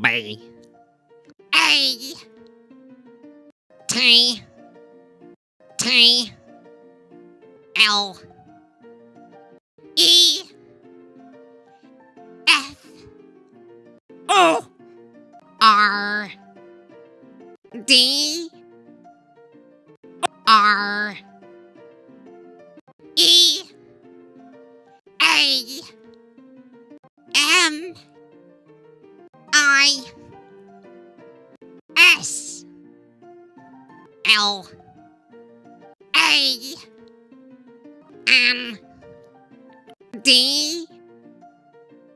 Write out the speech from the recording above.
B A T. T. L. E. F. O. R. D. R. E. A S L. A. N D